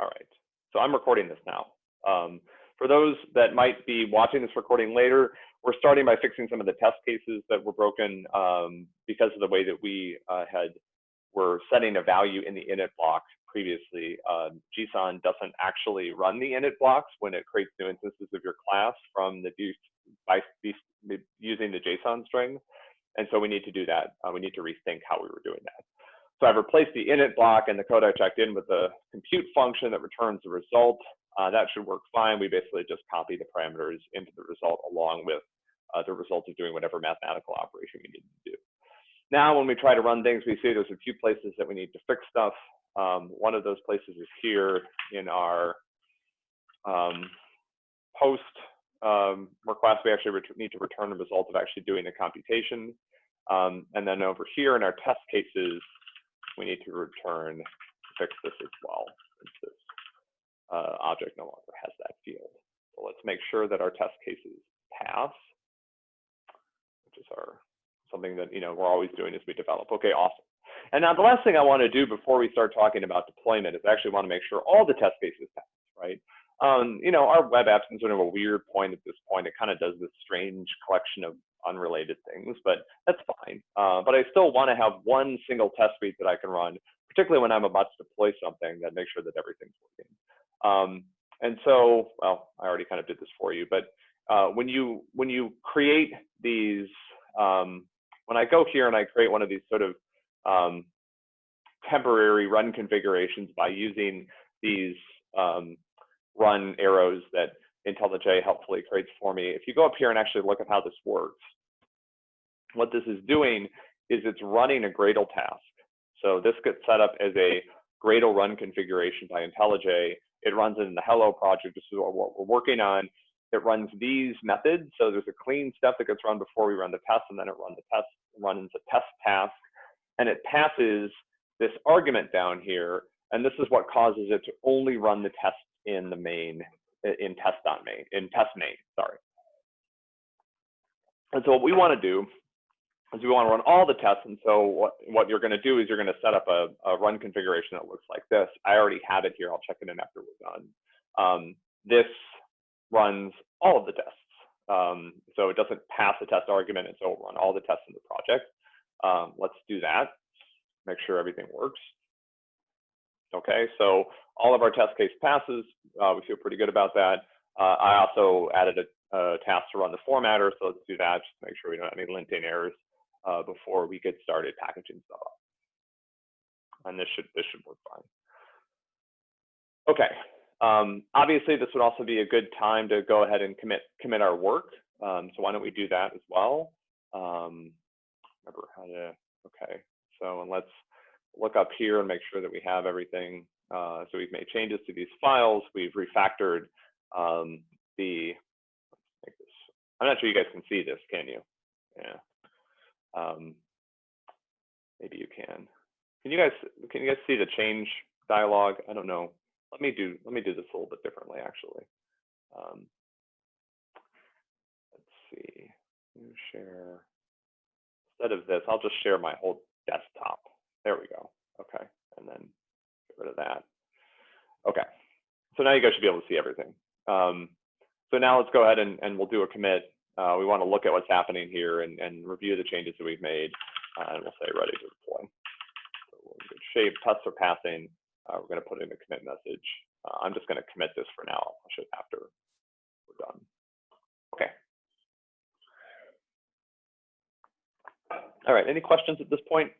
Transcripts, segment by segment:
All right, so I'm recording this now. Um, for those that might be watching this recording later, we're starting by fixing some of the test cases that were broken um, because of the way that we uh, had were setting a value in the init block previously. Uh, JSON doesn't actually run the init blocks when it creates new instances of your class from the by using the JSON string. And so we need to do that. Uh, we need to rethink how we were doing that. So I've replaced the init block and the code I checked in with the compute function that returns the result. Uh, that should work fine. We basically just copy the parameters into the result along with uh, the result of doing whatever mathematical operation we need to do. Now, when we try to run things, we see there's a few places that we need to fix stuff. Um, one of those places is here in our um, post um, request. We actually need to return the result of actually doing the computation. Um, and then over here in our test cases, we need to return fix this as well, since this uh, object no longer has that field. So let's make sure that our test cases pass, which is our something that you know we're always doing as we develop. Okay, awesome. And now the last thing I want to do before we start talking about deployment is actually want to make sure all the test cases pass, right? Um, you know, our web apps is sort of a weird point at this point. It kind of does this strange collection of unrelated things, but that's fine. Uh, but I still want to have one single test suite that I can run, particularly when I'm about to deploy something that makes sure that everything's working. Um, and so, well, I already kind of did this for you, but uh, when you when you create these, um, when I go here and I create one of these sort of um, temporary run configurations by using these um, run arrows that IntelliJ helpfully creates for me. If you go up here and actually look at how this works, what this is doing is it's running a Gradle task. So this gets set up as a Gradle run configuration by IntelliJ. It runs in the Hello project. This is what we're working on. It runs these methods. So there's a clean step that gets run before we run the test, and then it runs the test, runs a test task, and it passes this argument down here. And this is what causes it to only run the test in the main, in test on main, in test main, sorry. And so what we want to do is we want to run all the tests. And so what, what you're going to do is you're going to set up a, a, run configuration that looks like this. I already have it here. I'll check it in after we're done. Um, this runs all of the tests. Um, so it doesn't pass the test argument, and so it'll run all the tests in the project. Um, let's do that. Make sure everything works. Okay, so all of our test case passes. Uh, we feel pretty good about that. Uh, I also added a, a, task to run the formatter, so let's do that just make sure we don't have any linting errors uh, before we get started packaging stuff up. And this should this should work fine. Okay. Um, obviously, this would also be a good time to go ahead and commit commit our work. Um, so why don't we do that as well? Um, remember how to. Okay. So and let's look up here and make sure that we have everything. Uh, so we've made changes to these files. We've refactored um, the. I'm not sure you guys can see this, can you? Yeah. Um, maybe you can. Can you guys can you guys see the change dialog? I don't know. Let me do let me do this a little bit differently actually. Um, let's see. Share. Instead of this, I'll just share my whole desktop. There we go. Okay, and then get rid of that. Okay, so now you guys should be able to see everything. Um, so now let's go ahead and, and we'll do a commit uh, we want to look at what's happening here and, and review the changes that we've made, uh, and we'll say ready to deploy. So we're in good shape. Tests are passing. Uh, we're going to put in a commit message. Uh, I'm just going to commit this for now. I'll show it after we're done. Okay. All right. Any questions at this point?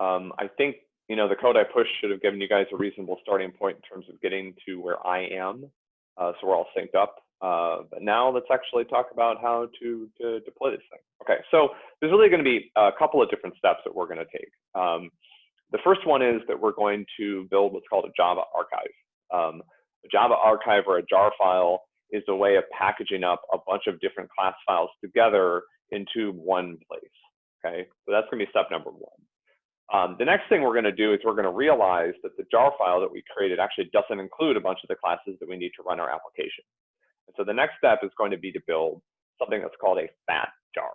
Um, I think you know the code I pushed should have given you guys a reasonable starting point in terms of getting to where I am. Uh, so we're all synced up. Uh, but now let's actually talk about how to, to deploy this thing. Okay, so there's really going to be a couple of different steps that we're going to take. Um, the first one is that we're going to build what's called a Java archive. Um, a Java archive or a jar file is a way of packaging up a bunch of different class files together into one place. Okay, so that's going to be step number one. Um, the next thing we're going to do is we're going to realize that the jar file that we created actually doesn't include a bunch of the classes that we need to run our application. And so the next step is going to be to build something that's called a fat jar.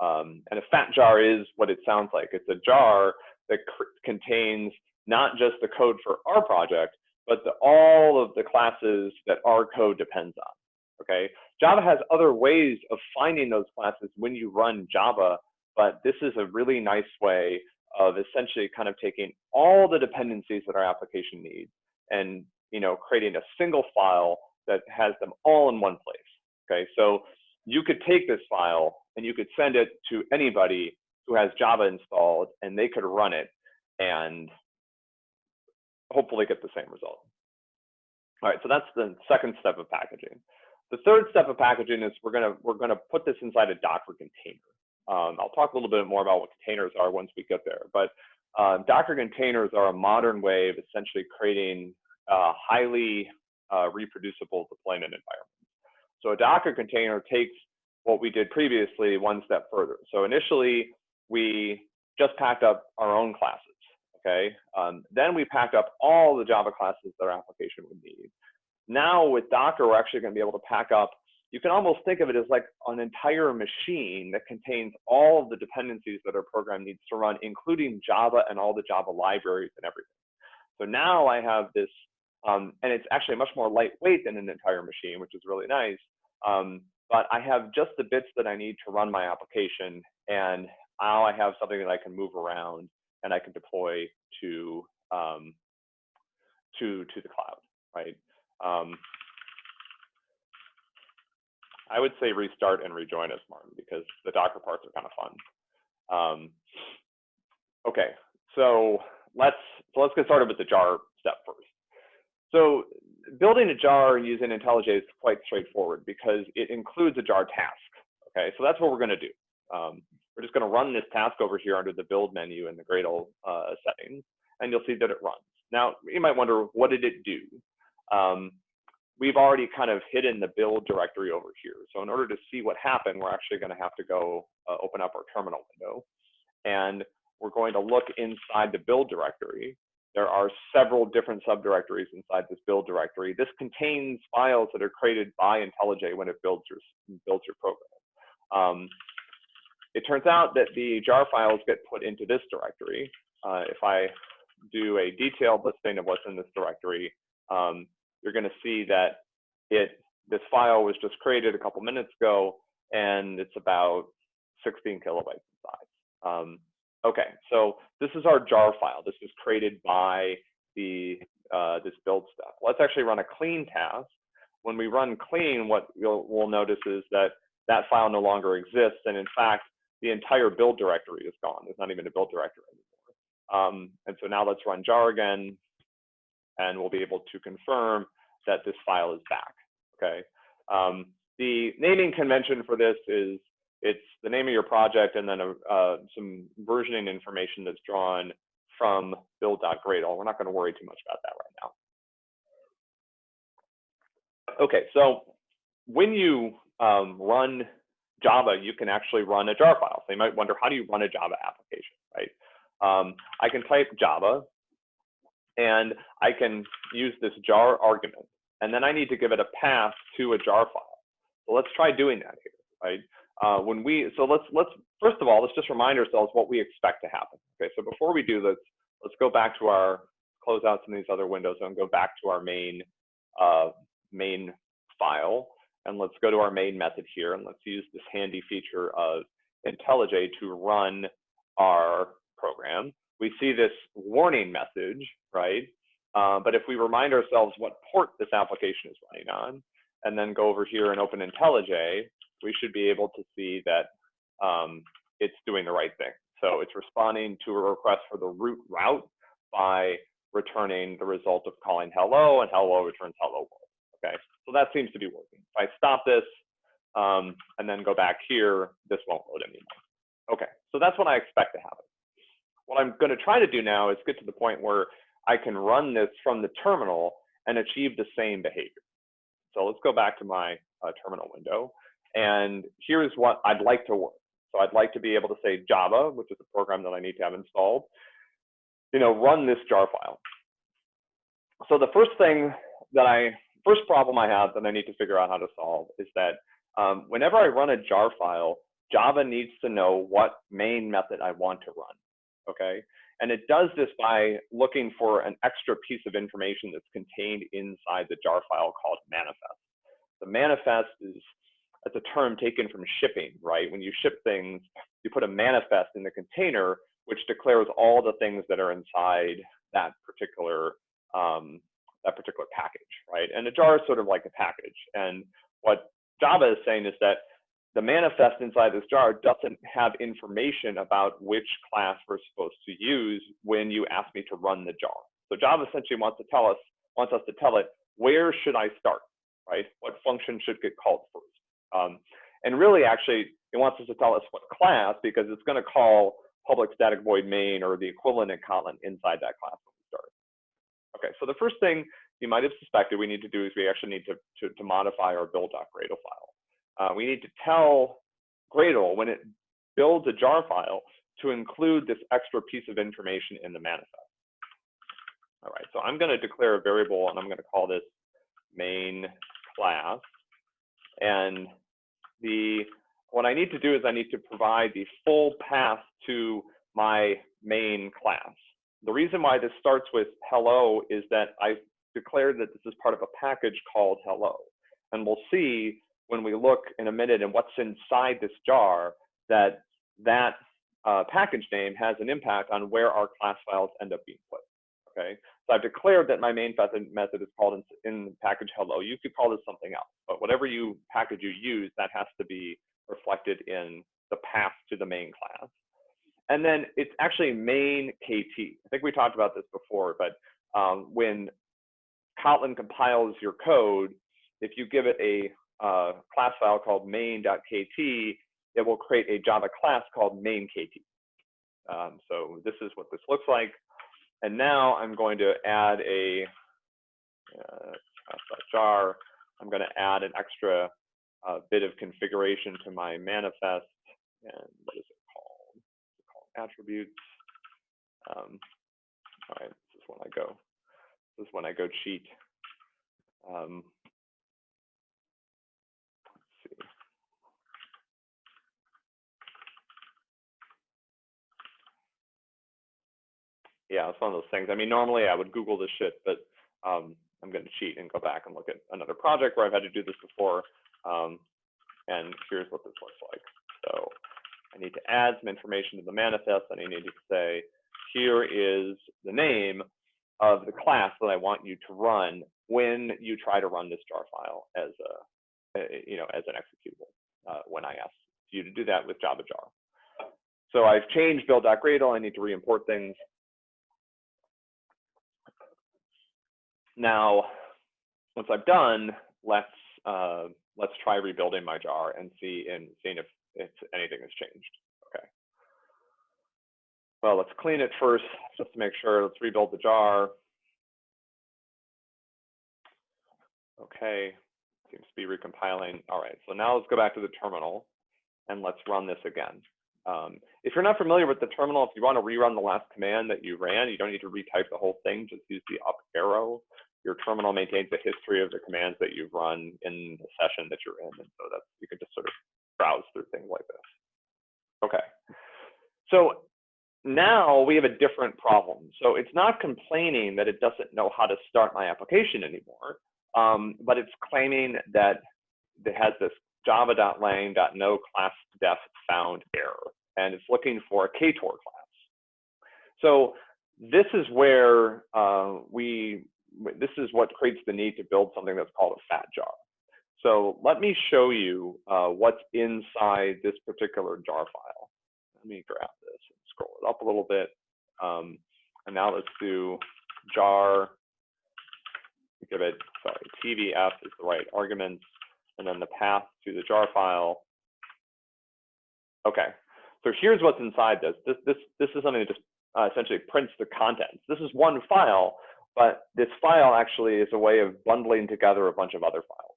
Um, and a fat jar is what it sounds like. It's a jar that contains not just the code for our project, but the, all of the classes that our code depends on. Okay, Java has other ways of finding those classes when you run Java, but this is a really nice way of essentially kind of taking all the dependencies that our application needs and you know creating a single file that has them all in one place. Okay, so you could take this file and you could send it to anybody who has Java installed and they could run it and hopefully get the same result. All right, so that's the second step of packaging. The third step of packaging is we're gonna we're gonna put this inside a Docker container. Um, I'll talk a little bit more about what containers are once we get there, but uh, Docker containers are a modern way of essentially creating uh, highly uh, reproducible deployment environments. So a Docker container takes what we did previously one step further. So initially, we just packed up our own classes, okay? Um, then we packed up all the Java classes that our application would need. Now with Docker, we're actually gonna be able to pack up, you can almost think of it as like an entire machine that contains all of the dependencies that our program needs to run, including Java and all the Java libraries and everything. So now I have this, um, and it's actually much more lightweight than an entire machine, which is really nice. Um, but I have just the bits that I need to run my application, and now I have something that I can move around and I can deploy to um, to to the cloud, right? I would say restart and rejoin us, Martin, because the Docker parts are kind of fun. Um, okay, so let's so let's get started with the jar step first. So building a jar using IntelliJ is quite straightforward because it includes a jar task. Okay, so that's what we're going to do. Um, we're just going to run this task over here under the build menu in the Gradle uh, settings, and you'll see that it runs. Now, you might wonder, what did it do? Um, we've already kind of hidden the build directory over here. So in order to see what happened, we're actually going to have to go uh, open up our terminal window. And we're going to look inside the build directory. There are several different subdirectories inside this build directory. This contains files that are created by IntelliJ when it builds your, builds your program. Um, it turns out that the jar files get put into this directory. Uh, if I do a detailed listing of what's in this directory, um, you're going to see that it this file was just created a couple minutes ago, and it's about 16 kilobytes in size. Um, okay, so this is our jar file. This was created by the uh, this build step. Let's actually run a clean task. When we run clean, what you'll, we'll notice is that that file no longer exists, and in fact, the entire build directory is gone. There's not even a build directory anymore. Um, and so now let's run jar again and we'll be able to confirm that this file is back, okay? Um, the naming convention for this is it's the name of your project and then a, uh, some versioning information that's drawn from build.gradle. We're not going to worry too much about that right now. Okay, so when you um, run Java, you can actually run a jar file. So you might wonder, how do you run a Java application, right? Um, I can type Java and I can use this jar argument. And then I need to give it a path to a jar file. So let's try doing that here, right? Uh, when we, so let's, let's, first of all, let's just remind ourselves what we expect to happen. Okay, so before we do this, let's go back to our, close out some of these other windows and go back to our main, uh, main file. And let's go to our main method here and let's use this handy feature of IntelliJ to run our program we see this warning message, right? Uh, but if we remind ourselves what port this application is running on, and then go over here and open IntelliJ, we should be able to see that um, it's doing the right thing. So it's responding to a request for the root route by returning the result of calling hello, and hello returns hello world. Okay, so that seems to be working. If I stop this um, and then go back here, this won't load anymore. Okay, so that's what I expect to happen. What I'm going to try to do now is get to the point where I can run this from the terminal and achieve the same behavior. So let's go back to my uh, terminal window. And here's what I'd like to work. So I'd like to be able to say Java, which is the program that I need to have installed, you know, run this jar file. So the first thing that I, first problem I have that I need to figure out how to solve is that um, whenever I run a jar file, Java needs to know what main method I want to run okay? And it does this by looking for an extra piece of information that's contained inside the jar file called manifest. The manifest is it's a term taken from shipping, right? When you ship things, you put a manifest in the container, which declares all the things that are inside that particular um, that particular package, right? And a jar is sort of like a package. And what Java is saying is that the manifest inside this jar doesn't have information about which class we're supposed to use when you ask me to run the jar. So Java essentially wants to tell us, wants us to tell it, where should I start, right? What function should get called first? Um, and really, actually, it wants us to tell us what class because it's going to call public static void main or the equivalent in Kotlin inside that class when we start. Okay, so the first thing you might have suspected we need to do is we actually need to, to, to modify our build.gradle file. Uh, we need to tell Gradle when it builds a jar file to include this extra piece of information in the manifest. All right, so I'm going to declare a variable and I'm going to call this main class. And the what I need to do is I need to provide the full path to my main class. The reason why this starts with hello is that I declared that this is part of a package called hello. And we'll see when we look in a minute and what's inside this jar that that uh, package name has an impact on where our class files end up being put. Okay, so I've declared that my main method, method is called in, in package hello. You could call this something else, but whatever you package you use, that has to be reflected in the path to the main class. And then it's actually main KT. I think we talked about this before, but um, when Kotlin compiles your code, if you give it a uh, class file called main.kt, it will create a Java class called main.kt. Um, so this is what this looks like. And now I'm going to add a uh, jar. I'm going to add an extra uh, bit of configuration to my manifest. And what is it called? It's called attributes. Um, all right, this is when I go. This is when I go cheat. Um, yeah, it's one of those things. I mean, normally I would Google this shit, but um, I'm going to cheat and go back and look at another project where I've had to do this before. Um, and here's what this looks like. So I need to add some information to the manifest, and I need to say, here is the name of the class that I want you to run when you try to run this jar file as a, you know, as an executable uh, when I ask you to do that with Java jar. So I've changed build.gradle. I need to re-import things. Now, once I've done, let's uh, let's try rebuilding my jar and see and seeing if, if anything has changed. Okay. Well, let's clean it first just to make sure. Let's rebuild the jar. Okay, seems to be recompiling. All right, so now let's go back to the terminal and let's run this again. Um, if you're not familiar with the terminal, if you want to rerun the last command that you ran, you don't need to retype the whole thing, just use the up arrow your terminal maintains a history of the commands that you've run in the session that you're in. And so that you can just sort of browse through things like this. Okay. So now we have a different problem. So it's not complaining that it doesn't know how to start my application anymore, um, but it's claiming that it has this java.lang.no class def found error, and it's looking for a KTOR class. So this is where uh, we this is what creates the need to build something that's called a fat jar. So let me show you uh, what's inside this particular jar file. Let me grab this and scroll it up a little bit. Um, and now let's do jar, give it, sorry, tvf is the right arguments, and then the path to the jar file. Okay, so here's what's inside this. This, this, this is something that just uh, essentially prints the contents. This is one file, but this file actually is a way of bundling together a bunch of other files.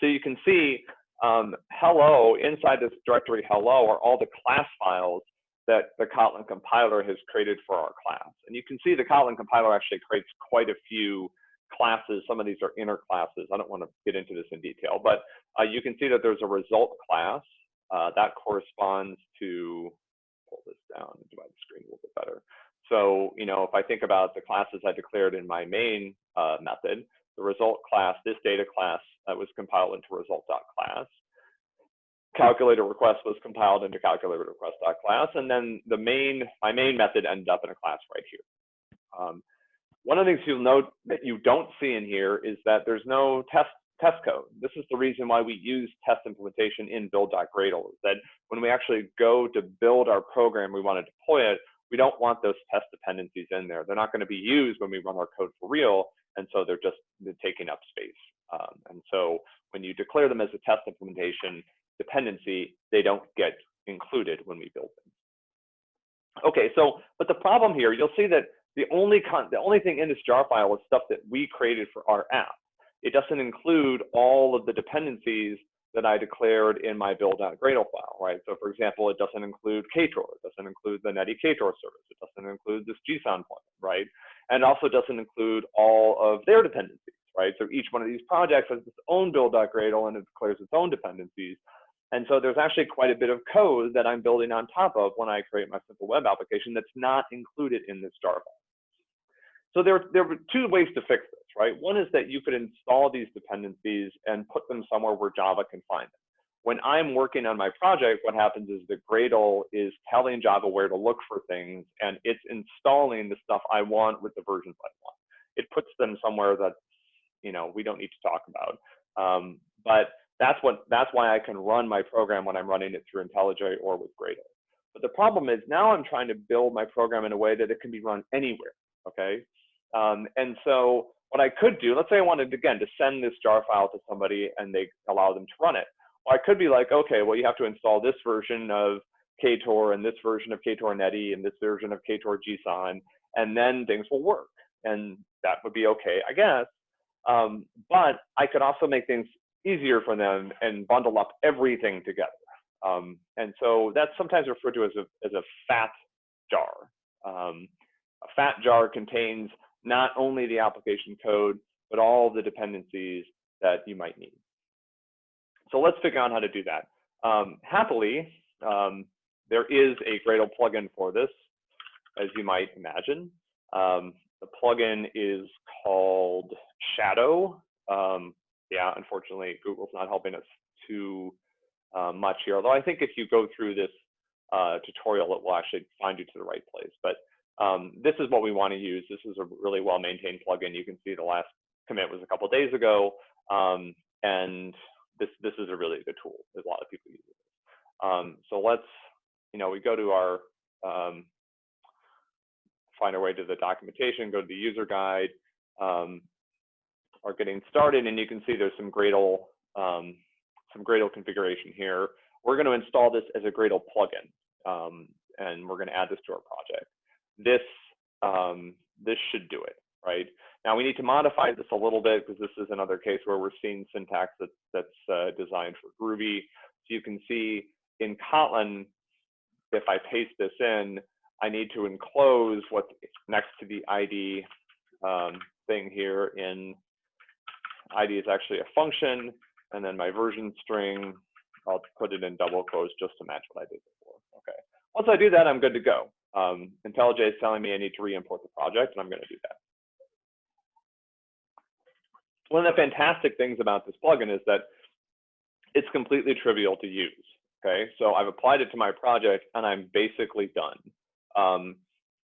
So you can see um, hello, inside this directory hello are all the class files that the Kotlin compiler has created for our class. And you can see the Kotlin compiler actually creates quite a few classes. Some of these are inner classes. I don't want to get into this in detail, but uh, you can see that there's a result class uh, that corresponds to pull this down divide the screen a little bit better. So, you know, if I think about the classes I declared in my main uh, method, the result class, this data class uh, was compiled into result.class. Calculator request was compiled into calculator request.class, and then the main, my main method ended up in a class right here. Um, one of the things you'll note that you don't see in here is that there's no test test code. This is the reason why we use test implementation in build.gradle, is that when we actually go to build our program, we want to deploy it, we don't want those test dependencies in there. They're not going to be used when we run our code for real, and so they're just they're taking up space. Um, and so when you declare them as a test implementation dependency, they don't get included when we build them. Okay, so, but the problem here, you'll see that the only, con the only thing in this jar file is stuff that we created for our app. It doesn't include all of the dependencies that I declared in my build.gradle file, right? So for example, it doesn't include Ktor, it doesn't include the Netty Ktor service, it doesn't include this JSON plugin, right? And also doesn't include all of their dependencies, right? So each one of these projects has its own build.gradle and it declares its own dependencies. And so there's actually quite a bit of code that I'm building on top of when I create my simple web application that's not included in this jar file. So there, there two ways to fix this, right? One is that you could install these dependencies and put them somewhere where Java can find them. When I'm working on my project, what happens is the Gradle is telling Java where to look for things, and it's installing the stuff I want with the versions I want. It puts them somewhere that, you know, we don't need to talk about. Um, but that's what that's why I can run my program when I'm running it through IntelliJ or with Gradle. But the problem is now I'm trying to build my program in a way that it can be run anywhere. Okay, um, and so what I could do, let's say I wanted, again, to send this jar file to somebody and they allow them to run it. Well, I could be like, okay, well, you have to install this version of Ktor and this version of Ktor Netty and this version of Ktor JSON, and then things will work. And that would be okay, I guess. Um, but I could also make things easier for them and bundle up everything together. Um, and so that's sometimes referred to as a, as a fat jar. Um, a fat jar contains not only the application code, but all the dependencies that you might need. So let's figure out how to do that. Um, happily, um, there is a Gradle plugin for this, as you might imagine. Um, the plugin is called Shadow. Um, yeah, unfortunately, Google's not helping us too uh, much here. Although I think if you go through this uh, tutorial, it will actually find you to the right place. But um, this is what we want to use. This is a really well-maintained plugin. You can see the last commit was a couple days ago, um, and this this is a really good tool. There's a lot of people use it. Um, so let's, you know, we go to our um, find our way to the documentation, go to the user guide, um, are getting started, and you can see there's some Gradle um, some Gradle configuration here. We're going to install this as a Gradle plugin, and we're going to add this to our project this um, this should do it, right? Now we need to modify this a little bit because this is another case where we're seeing syntax that, that's uh, designed for Groovy. So you can see in Kotlin, if I paste this in, I need to enclose what's next to the ID um, thing here in ID is actually a function, and then my version string, I'll put it in double quotes just to match what I did before. Okay. Once I do that, I'm good to go. Um, IntelliJ is telling me I need to re-import the project, and I'm going to do that. One of the fantastic things about this plugin is that it's completely trivial to use. Okay, so I've applied it to my project, and I'm basically done. Um,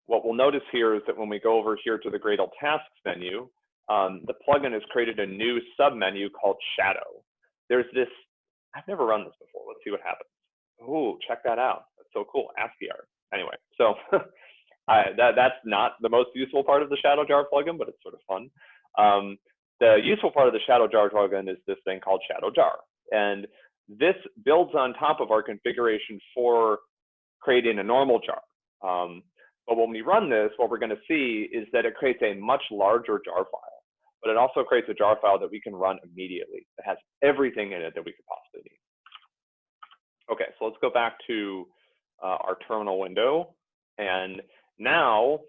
what we'll notice here is that when we go over here to the Gradle Tasks menu, um, the plugin has created a new submenu called Shadow. There's this, I've never run this before. Let's see what happens. Oh, check that out. That's so cool, ASCII art anyway, so I, that, that's not the most useful part of the Shadow Jar plugin, but it's sort of fun. Um, the useful part of the Shadow Jar plugin is this thing called Shadow Jar. And this builds on top of our configuration for creating a normal jar. Um, but when we run this, what we're going to see is that it creates a much larger jar file. But it also creates a jar file that we can run immediately. It has everything in it that we could possibly need. Okay, so let's go back to uh, our terminal window. And now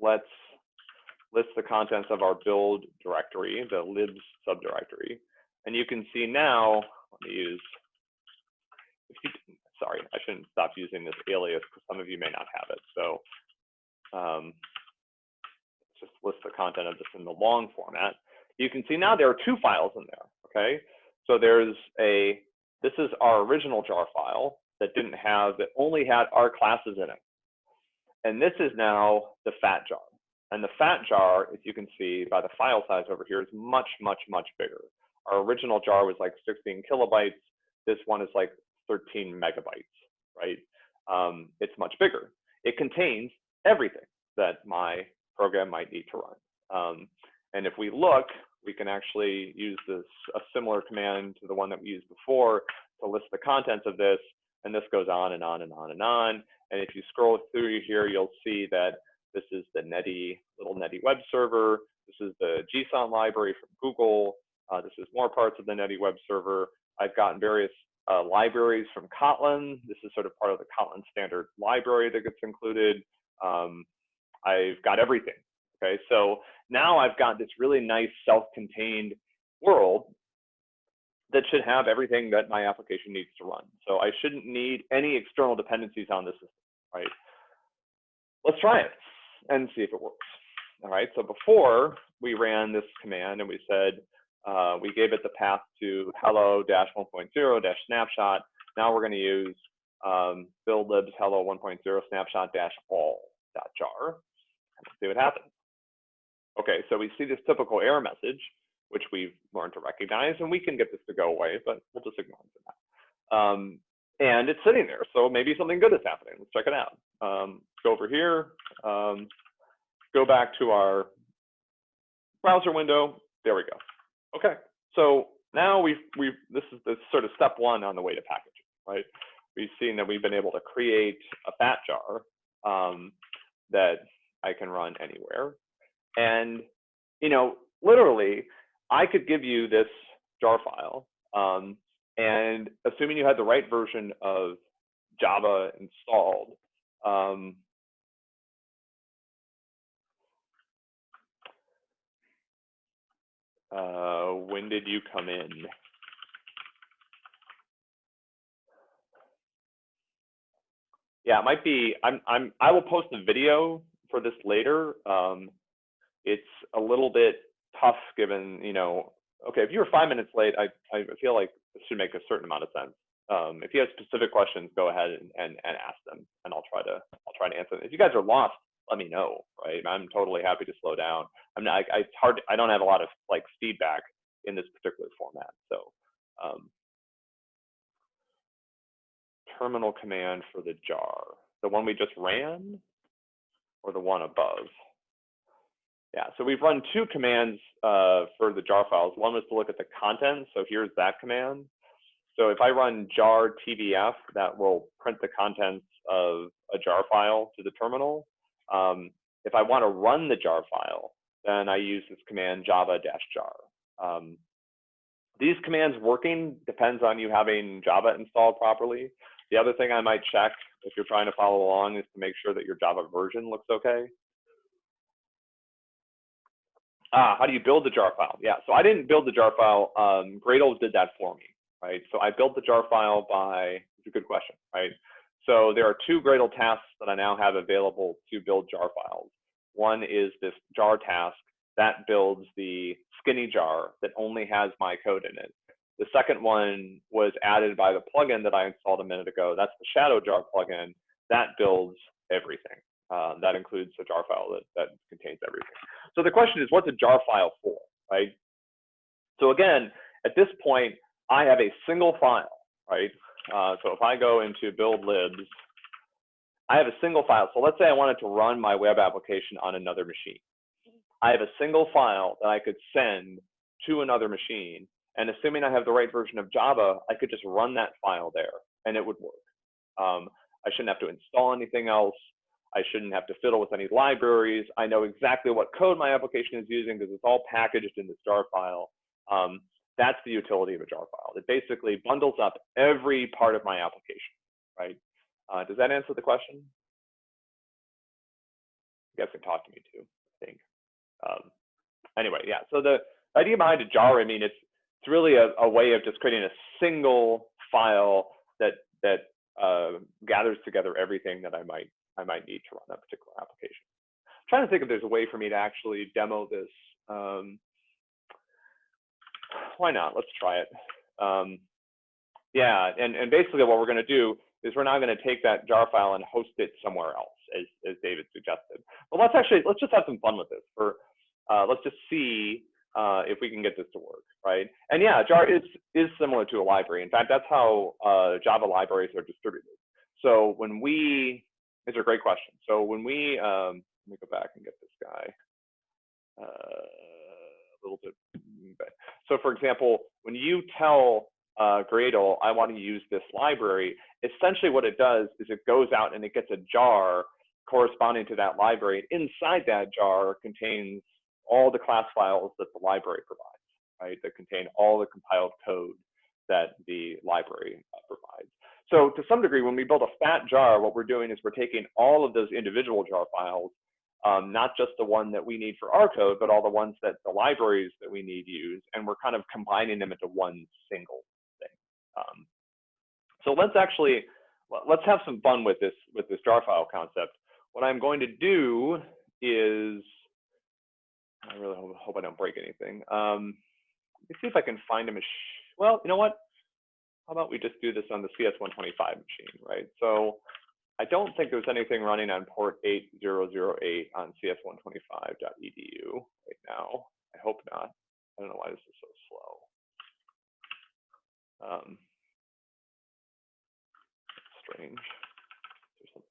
let's list the contents of our build directory, the libs subdirectory. And you can see now, let me use, you, sorry, I shouldn't stop using this alias because some of you may not have it. So um, just list the content of this in the long format. You can see now there are two files in there, okay? So there's a, this is our original jar file that didn't have, that only had our classes in it. And this is now the fat jar. And the fat jar, as you can see by the file size over here, is much, much, much bigger. Our original jar was like 16 kilobytes. This one is like 13 megabytes, right? Um, it's much bigger. It contains everything that my program might need to run. Um, and if we look, we can actually use this a similar command to the one that we used before to list the contents of this. And this goes on and on and on and on. And if you scroll through here, you'll see that this is the Netty, little Netty web server. This is the JSON library from Google. Uh, this is more parts of the Netty web server. I've gotten various uh, libraries from Kotlin. This is sort of part of the Kotlin standard library that gets included. Um, I've got everything. Okay, so now I've got this really nice self-contained world that should have everything that my application needs to run. So I shouldn't need any external dependencies on this system, right? Let's try it and see if it works. All right, so before we ran this command and we said, uh, we gave it the path to hello-1.0-snapshot. Now we're going to use um, build libs hello 1.0 snapshot dash all dot jar. And see what happens. Okay, so we see this typical error message, which we've learned to recognize, and we can get this to go away, but we'll just ignore now. Um, and it's sitting there, so maybe something good is happening. Let's check it out. Um, go over here, um, go back to our browser window. There we go. Okay, so now we've, we've this is the sort of step one on the way to packaging, right? We've seen that we've been able to create a fat jar um, that I can run anywhere. And, you know, literally, I could give you this jar file, um, and assuming you had the right version of Java installed, um, uh, when did you come in? Yeah, it might be. I'm. I'm. I will post a video for this later. Um, it's a little bit tough given, you know, okay, if you were five minutes late, I, I feel like this should make a certain amount of sense. Um, if you have specific questions, go ahead and, and, and ask them and I'll try to, I'll try to answer them. If you guys are lost, let me know, right? I'm totally happy to slow down. I'm not, I, it's hard, I don't have a lot of like feedback in this particular format. So um, terminal command for the jar, the one we just ran or the one above? Yeah, so we've run two commands uh, for the jar files. One was to look at the content. So here's that command. So if I run jar tvf, that will print the contents of a jar file to the terminal. Um, if I want to run the jar file, then I use this command java-jar. Um, these commands working depends on you having Java installed properly. The other thing I might check if you're trying to follow along is to make sure that your Java version looks okay. Ah, how do you build the jar file? Yeah, so I didn't build the jar file. Um, Gradle did that for me, right? So I built the jar file by, it's a good question, right? So there are two Gradle tasks that I now have available to build jar files. One is this jar task that builds the skinny jar that only has my code in it. The second one was added by the plugin that I installed a minute ago. That's the Shadow Jar plugin that builds everything. Uh, that includes a jar file that, that contains everything. So the question is, what's a jar file for, right? So again, at this point, I have a single file, right? Uh, so if I go into build libs, I have a single file. So let's say I wanted to run my web application on another machine. I have a single file that I could send to another machine. And assuming I have the right version of Java, I could just run that file there and it would work. Um, I shouldn't have to install anything else. I shouldn't have to fiddle with any libraries. I know exactly what code my application is using because it's all packaged in this jar file. Um, that's the utility of a jar file. It basically bundles up every part of my application, right? Uh, does that answer the question? You guys can talk to me too, I think. Um, anyway, yeah, so the idea behind a jar, I mean, it's, it's really a, a way of just creating a single file that, that uh, gathers together everything that I might I might need to run that particular application. I'm trying to think if there's a way for me to actually demo this. Um, why not? Let's try it. Um, yeah, and, and basically what we're going to do is we're now going to take that jar file and host it somewhere else, as, as David suggested. But let's actually, let's just have some fun with this. For uh, Let's just see uh, if we can get this to work, right? And yeah, jar is, is similar to a library. In fact, that's how uh, Java libraries are distributed. So when we, these are great questions. So when we, um, let me go back and get this guy uh, a little bit. So for example, when you tell uh, Gradle, I want to use this library, essentially what it does is it goes out and it gets a jar corresponding to that library. Inside that jar contains all the class files that the library provides, right? That contain all the compiled code that the library uh, provides. So to some degree, when we build a fat jar, what we're doing is we're taking all of those individual jar files, um, not just the one that we need for our code, but all the ones that the libraries that we need use, and we're kind of combining them into one single thing. Um, so let's actually, let's have some fun with this, with this jar file concept. What I'm going to do is I really hope, hope I don't break anything. Um, let me see if I can find a machine. Well, you know what? How about we just do this on the CS125 machine, right? So I don't think there's anything running on port 8008 on cs125.edu right now. I hope not. I don't know why this is so slow. Um, strange.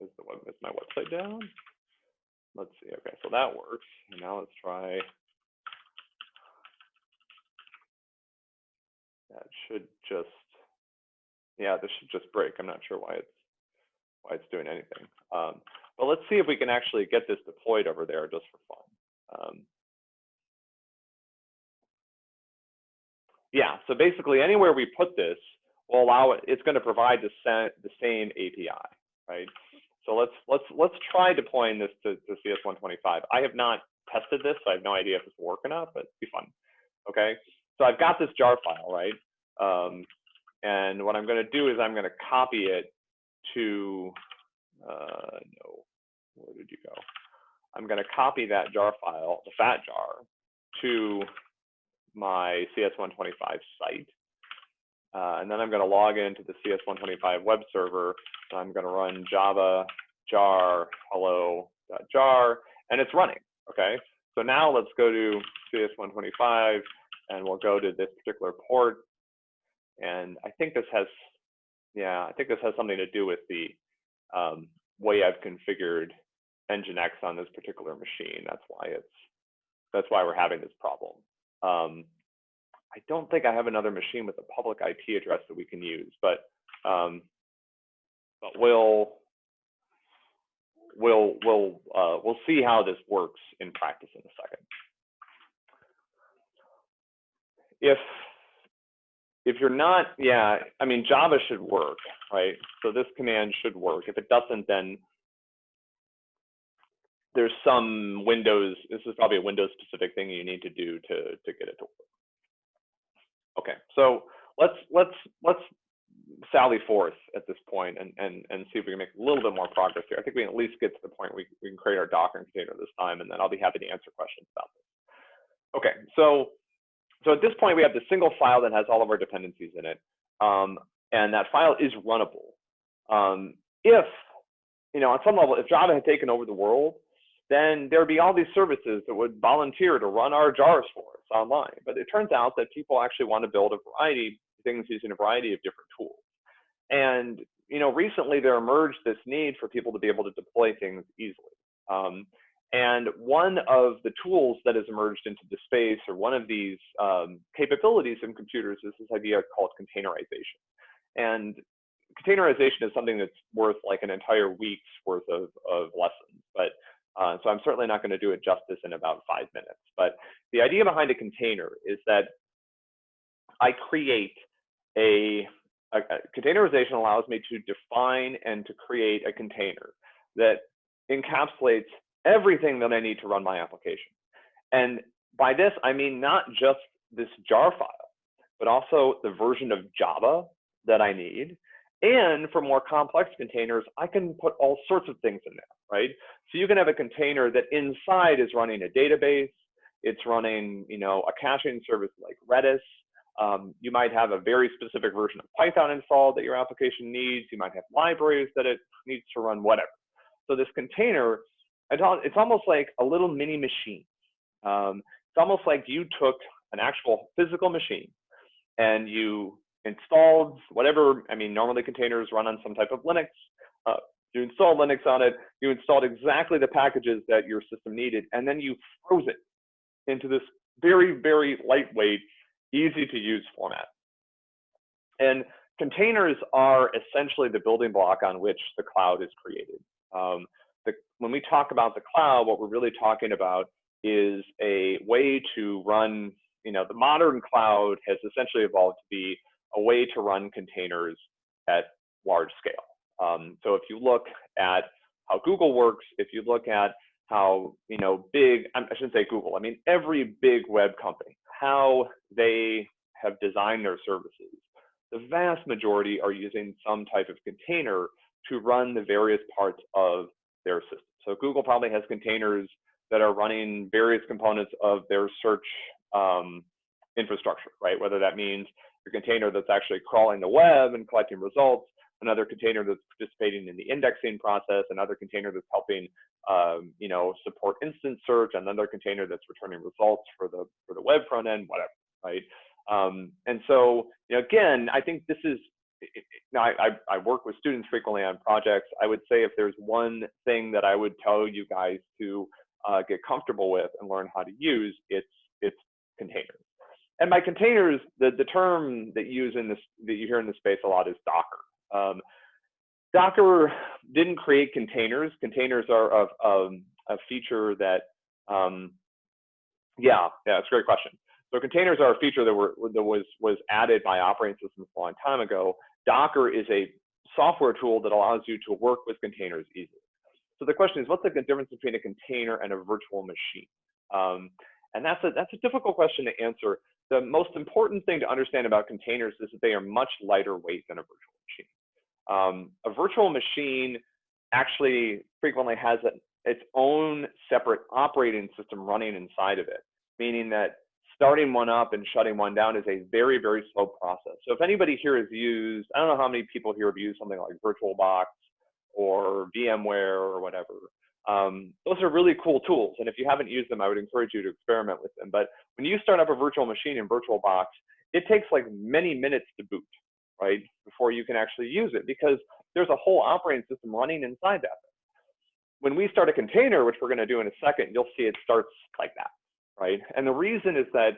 Is, the web, is my website down? Let's see. Okay, so that works. And now let's try. That should just, yeah, this should just break. I'm not sure why it's why it's doing anything. Um, but let's see if we can actually get this deployed over there just for fun. Um, yeah, so basically anywhere we put this will allow it, it's going to provide the, the same API, right? So let's let's let's try deploying this to, to CS125. I have not tested this, so I have no idea if this will work or not, but it'd be fun. Okay, so I've got this jar file, right? Um, and what I'm going to do is I'm going to copy it to, uh, no, where did you go? I'm going to copy that jar file, the fat jar, to my CS125 site. Uh, and then I'm going to log into the CS125 web server. So I'm going to run java jar hello jar, and it's running. Okay. So now let's go to CS125, and we'll go to this particular port. And I think this has, yeah, I think this has something to do with the um, way I've configured Nginx on this particular machine. That's why it's, that's why we're having this problem. Um, I don't think I have another machine with a public IP address that we can use, but um, but we'll we'll we'll uh, we'll see how this works in practice in a second. If if you're not, yeah, I mean Java should work, right? So this command should work. If it doesn't, then there's some Windows. This is probably a Windows specific thing you need to do to to get it to work. Okay, so let's let's let's sally forth at this point and and and see if we can make a little bit more progress here. I think we can at least get to the point we we can create our Docker container this time, and then I'll be happy to answer questions about this. Okay, so so at this point we have the single file that has all of our dependencies in it, um, and that file is runnable. Um, if you know, on some level, if Java had taken over the world, then there'd be all these services that would volunteer to run our jars for us online. But it turns out that people actually want to build a variety of things using a variety of different tools. And you know, recently there emerged this need for people to be able to deploy things easily. Um, and one of the tools that has emerged into the space, or one of these um, capabilities in computers, is this idea called containerization. And containerization is something that's worth like an entire week's worth of, of lessons. But uh, so I'm certainly not going to do it justice in about five minutes. But the idea behind a container is that I create a, a, a containerization allows me to define and to create a container that encapsulates everything that I need to run my application. And by this, I mean not just this jar file, but also the version of Java that I need, And for more complex containers, I can put all sorts of things in there, right? So you can have a container that inside is running a database. It's running, you know, a caching service like Redis. Um, you might have a very specific version of Python installed that your application needs. You might have libraries that it needs to run, whatever. So this container, it's almost like a little mini machine. Um, it's almost like you took an actual physical machine and you installed whatever, I mean, normally containers run on some type of Linux. Uh, you installed Linux on it, you installed exactly the packages that your system needed, and then you froze it into this very, very lightweight, easy to use format. And containers are essentially the building block on which the cloud is created. Um, the, when we talk about the cloud, what we're really talking about is a way to run, you know, the modern cloud has essentially evolved to be a way to run containers at large scale. Um, so if you look at how Google works, if you look at how, you know, big, I shouldn't say Google, I mean, every big web company, how they have designed their services, the vast majority are using some type of container to run the various parts of their system. So Google probably has containers that are running various components of their search um, infrastructure, right? Whether that means a container that's actually crawling the web and collecting results, another container that's participating in the indexing process, another container that's helping, um, you know, support instant search, another container that's returning results for the for the web front end, whatever, right? Um, and so, you know, again, I think this is. Now, I, I, I work with students frequently on projects. I would say if there's one thing that I would tell you guys to uh, get comfortable with and learn how to use, it's it's containers. And by containers, the, the term that you use in this that you hear in this space a lot is Docker. Um, Docker didn't create containers. Containers are of a feature that, um, yeah, yeah, it's a great question. So containers are a feature that, were, that was, was added by operating systems a long time ago. Docker is a software tool that allows you to work with containers easily. So the question is, what's the difference between a container and a virtual machine? Um, and that's a, that's a difficult question to answer. The most important thing to understand about containers is that they are much lighter weight than a virtual machine. Um, a virtual machine actually frequently has a, its own separate operating system running inside of it, meaning that starting one up and shutting one down is a very, very slow process. So if anybody here has used, I don't know how many people here have used something like VirtualBox or VMware or whatever. Um, those are really cool tools. And if you haven't used them, I would encourage you to experiment with them. But when you start up a virtual machine in VirtualBox, it takes like many minutes to boot, right? Before you can actually use it because there's a whole operating system running inside that. When we start a container, which we're going to do in a second, you'll see it starts like that, right? And the reason is that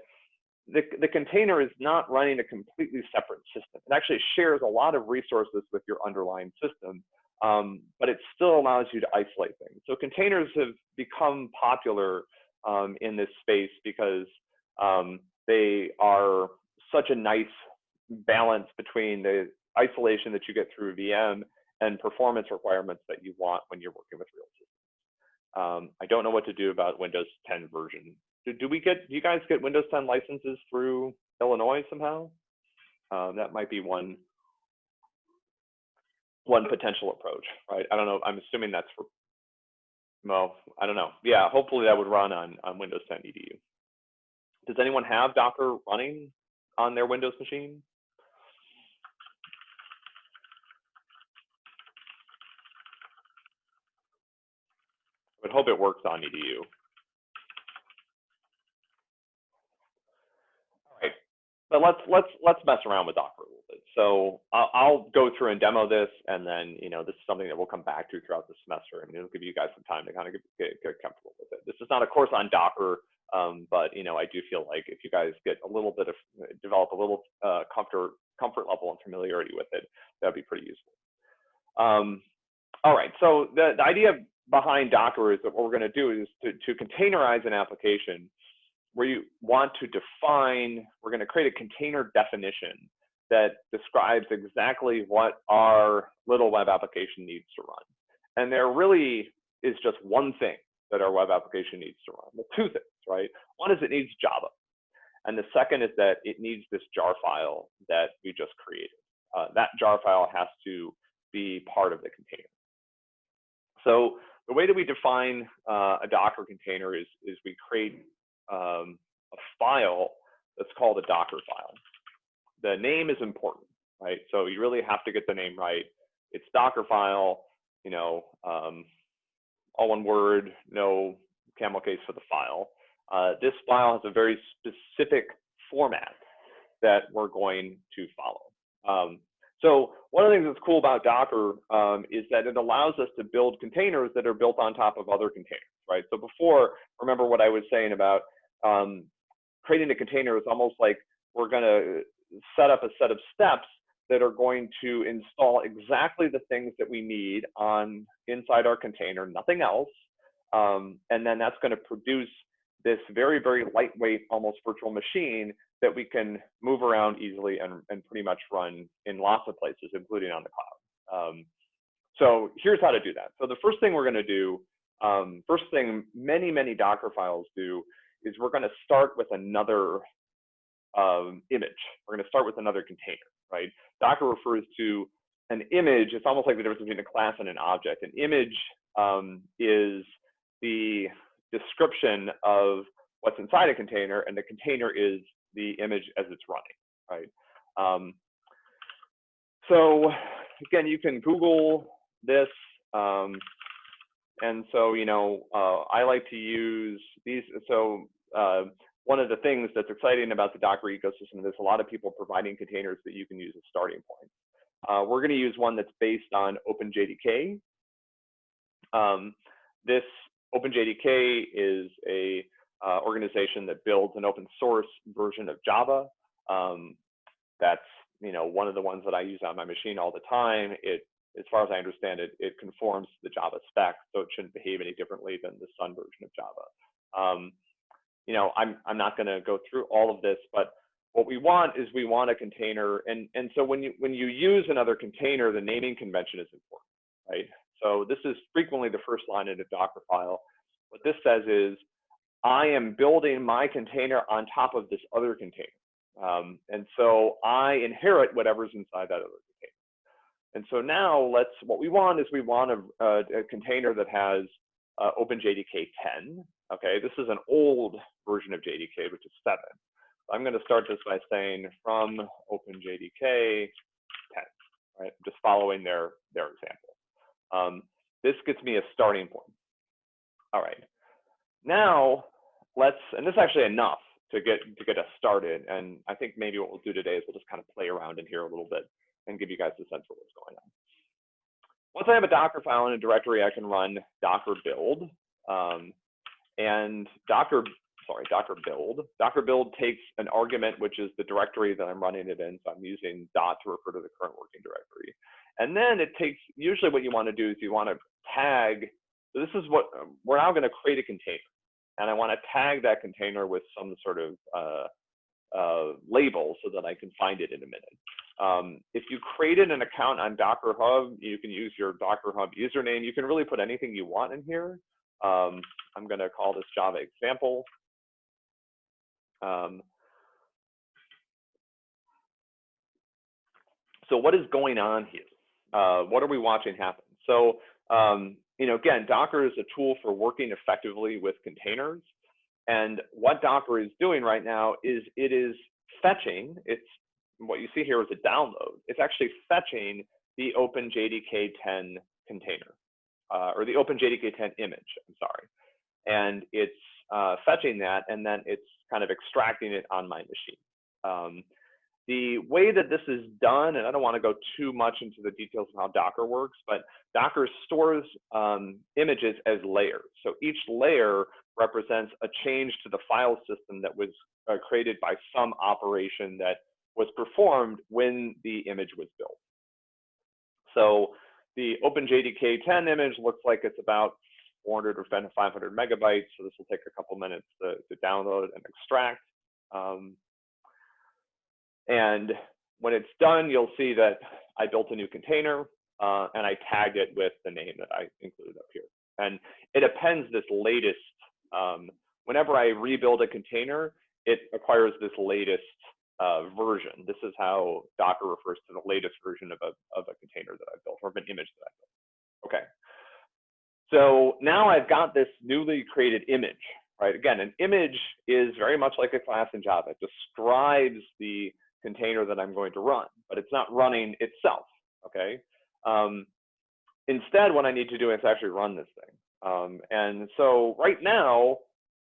the, the container is not running a completely separate system. It actually shares a lot of resources with your underlying system um, but it still allows you to isolate things. So containers have become popular um, in this space because um, they are such a nice balance between the isolation that you get through VM and performance requirements that you want when you're working with real systems. Um, I don't know what to do about Windows 10 version. Do, do, we get, do you guys get Windows 10 licenses through Illinois somehow? Uh, that might be one one potential approach, right? I don't know. I'm assuming that's for, well, I don't know. Yeah, hopefully that would run on, on Windows 10 EDU. Does anyone have Docker running on their Windows machine? I would hope it works on EDU. All right, but let's let's let's mess around with Docker a little bit. so I'll, I'll, go through and demo this, and then you know this is something that we'll come back to throughout the semester, and it'll give you guys some time to kind of get, get, get comfortable with it. This is not a course on Docker, um, but you know I do feel like if you guys get a little bit of develop a little uh, comfort comfort level and familiarity with it, that'd be pretty useful. Um, all right, so the, the idea behind Docker is that what we're going to do is to, to containerize an application you want to define, we're going to create a container definition that describes exactly what our little web application needs to run. And there really is just one thing that our web application needs to run. Well, two things, right? One is it needs Java. And the second is that it needs this jar file that we just created. uh, that jar file has to be part of the container. So the way that we define uh, a Docker container is, is we create um, a file that's called a Docker file. The name is important, right? So you really have to get the name right. It's Docker file, you know, um, all one word, no camel case for the file. Uh, this file has a very specific format that we're going to follow. Um, so one of the things that's cool about Docker um, is that it allows us to build containers that are built on top of other containers, right? So before, remember what I was saying about um, creating a container is almost like we're going to set up a set of steps that are going to install exactly the things that we need on inside our container, nothing else. Um, and then that's going to produce this very, very lightweight, almost virtual machine that we can move around easily and, and pretty much run in lots of places, including on the cloud. Um, so here's how to do that. So the first thing we're going to do, um, first thing many, many Docker files do is we're going to start with another um, image. We're going to start with another container, right? Docker refers to an image. It's almost like the difference between a class and an object. An image um, is the description of what's inside a container, and the container is the image as it's running, right? Um, so again, you can Google this. Um, and so, you know, uh, I like to use these. So uh, one of the things that's exciting about the Docker ecosystem is a lot of people providing containers that you can use as starting points. Uh, we're going to use one that's based on OpenJDK. Um, this OpenJDK is a uh, organization that builds an open source version of Java. Um, that's you know one of the ones that I use on my machine all the time. It, as far as I understand it, it conforms to the Java spec, so it shouldn't behave any differently than the Sun version of Java. Um, you know, I'm I'm not going to go through all of this, but what we want is we want a container, and and so when you when you use another container, the naming convention is important, right? So this is frequently the first line in a Docker file. What this says is, I am building my container on top of this other container. Um, and so I inherit whatever's inside that other. And so now let's, what we want is we want a, a, a container that has uh, OpenJDK 10. Okay, this is an old version of JDK, which is seven. I'm going to start this by saying from OpenJDK 10, right? Just following their, their example. Um, this gets me a starting point. All right. Now let's, and this is actually enough to get to get us started. And I think maybe what we'll do today is we'll just kind of play around in here a little bit and give you guys a sense of what's going on. Once I have a Docker file in a directory, I can run Docker build. Um, and Docker, sorry, Docker build. Docker build takes an argument, which is the directory that I'm running it in. So I'm using dot to refer to the current working directory. And then it takes, usually what you want to do is you want to tag, so this is what, we're now going to create a container. And I want to tag that container with some sort of uh, uh, label so that I can find it in a minute. Um, if you created an account on Docker Hub, you can use your Docker Hub username. You can really put anything you want in here. Um, I'm going to call this Java example. Um, so what is going on here? Uh, what are we watching happen? So, um, you know, again, Docker is a tool for working effectively with containers. And what Docker is doing right now is it is fetching, it's what you see here is a download. It's actually fetching the OpenJDK 10 container, uh, or the OpenJDK 10 image, I'm sorry. And it's uh, fetching that, and then it's kind of extracting it on my machine. Um, the way that this is done, and I don't want to go too much into the details of how Docker works, but Docker stores um, images as layers. So each layer represents a change to the file system that was uh, created by some operation that was performed when the image was built. So the OpenJDK 10 image looks like it's about 400 or 500 megabytes. So this will take a couple minutes to, to download and extract. Um, and when it's done, you'll see that I built a new container uh, and I tagged it with the name that I included up here. And it appends this latest, um, whenever I rebuild a container, it acquires this latest uh, version. This is how Docker refers to the latest version of a, of a container that I've built or of an image that I've built. Okay. So now I've got this newly created image, right? Again, an image is very much like a class in Java. It describes the container that I'm going to run, but it's not running itself, okay? Um, instead, what I need to do is actually run this thing. Um, and so right now,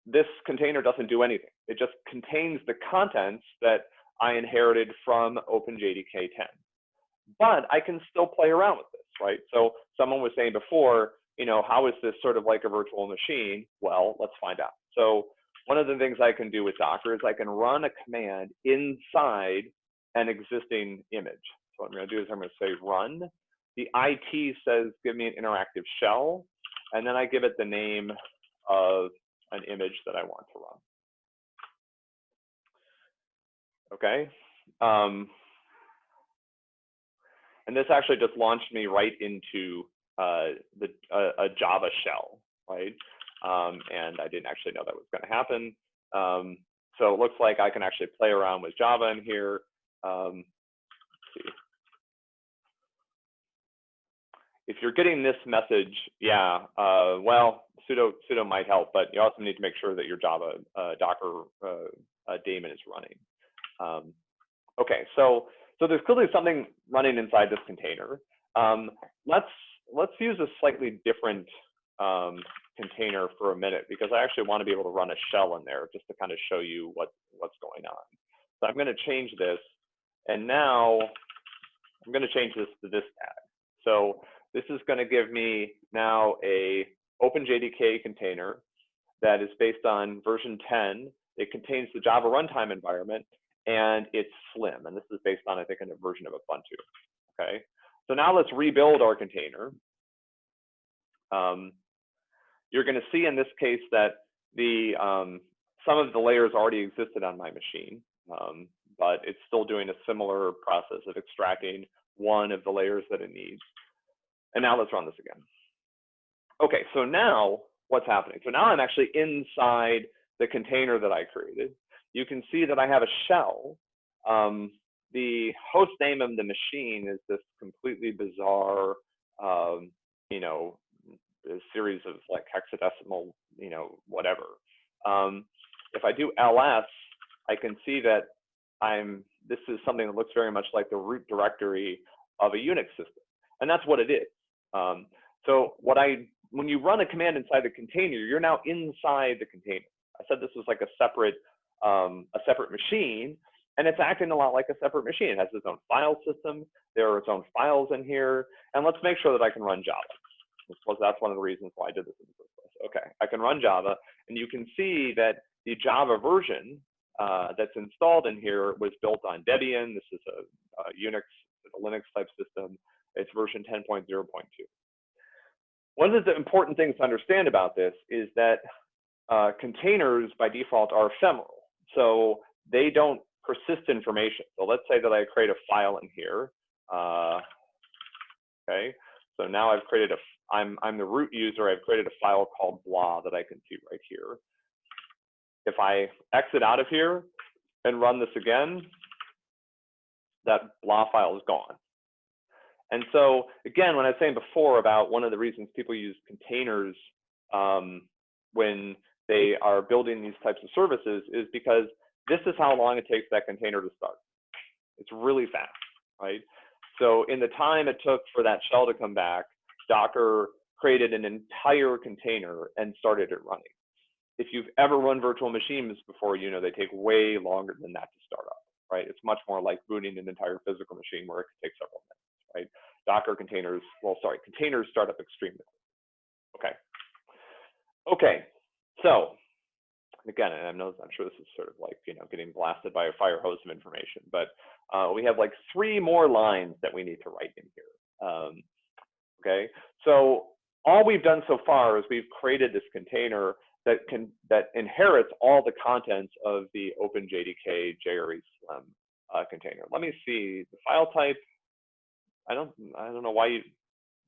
this container doesn't do anything. It just contains the contents that I inherited from OpenJDK 10. But I can still play around with this, right? So someone was saying before, you know, how is this sort of like a virtual machine? Well, let's find out. So one of the things I can do with Docker is I can run a command inside an existing image. So what I'm going to do is I'm going to say run. The IT says give me an interactive shell, and then I give it the name of an image that I want to run. Okay. Um, and this actually just launched me right into uh, the a Java shell, right? Um, and I didn't actually know that was going to happen. Um, so it looks like I can actually play around with Java in here. Um, if you're getting this message, yeah, uh, well, sudo sudo might help, but you also need to make sure that your Java uh, Docker uh, uh daemon is running. Um, okay, so so there's clearly something running inside this container. Um, let's let's use a slightly different um, container for a minute because I actually want to be able to run a shell in there just to kind of show you what what's going on. So I'm going to change this, and now I'm going to change this to this tag. So this is going to give me now a OpenJDK container that is based on version 10. It contains the Java runtime environment, and it's slim. And this is based on, I think, a version of Ubuntu. Okay. So now let's rebuild our container. Um, you're going to see in this case that the um, some of the layers already existed on my machine, um, but it's still doing a similar process of extracting one of the layers that it needs. And now let's run this again. Okay, so now what's happening? So now I'm actually inside the container that I created. You can see that I have a shell. Um, the host name of the machine is this completely bizarre, um, you know, series of like hexadecimal, you know, whatever. Um, if I do ls, I can see that I'm, this is something that looks very much like the root directory of a Unix system. And that's what it is. Um, so what I, when you run a command inside the container, you're now inside the container. I said this was like a separate, um, a separate machine, and it's acting a lot like a separate machine. It has its own file system. There are its own files in here. And let's make sure that I can run Java. Because that's one of the reasons why I did this in the first place. Okay, I can run Java, and you can see that the Java version uh, that's installed in here was built on Debian. This is a, a Unix, a Linux type system. It's version 10.0.2. One of the important things to understand about this is that uh, containers by default are ephemeral. So they don't persist information. So let's say that I create a file in here. Uh, okay, so now I've created a, I'm, I'm the root user, I've created a file called blah that I can see right here. If I exit out of here and run this again, that blah file is gone. And so again, when I was saying before about one of the reasons people use containers um, when they are building these types of services is because this is how long it takes that container to start. It's really fast, right? So in the time it took for that shell to come back, Docker created an entire container and started it running. If you've ever run virtual machines before, you know they take way longer than that to start up, right? It's much more like booting an entire physical machine where it could take several minutes right? Docker containers, well, sorry, containers start up extremely Okay. Okay, so again, and I know I'm sure this is sort of like you know getting blasted by a fire hose of information, but uh, we have like three more lines that we need to write in here. Um, okay, so all we've done so far is we've created this container that can that inherits all the contents of the OpenJDK JRE Slim uh, container. Let me see the file type. I don't I don't know why you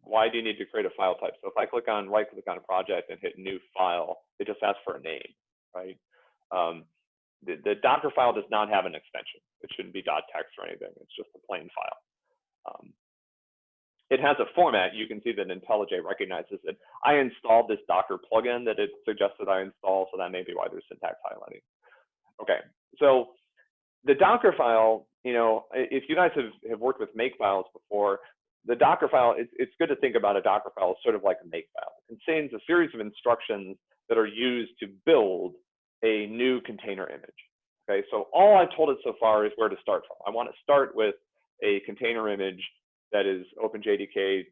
why do you need to create a file type? So if I click on right click on a project and hit new file, it just asks for a name, right? Um, the, the Docker file does not have an extension. It shouldn't be .text or anything. It's just a plain file. Um, it has a format. You can see that IntelliJ recognizes it. I installed this Docker plugin that it suggested I install, so that may be why there's syntax highlighting. Okay, so the Docker file, you know, if you guys have, have worked with make files before, the Docker file, it's, it's good to think about a Docker file as sort of like a make file. It contains a series of instructions that are used to build a new container image. Okay, so all I've told it so far is where to start from. I want to start with a container image that is OpenJDK.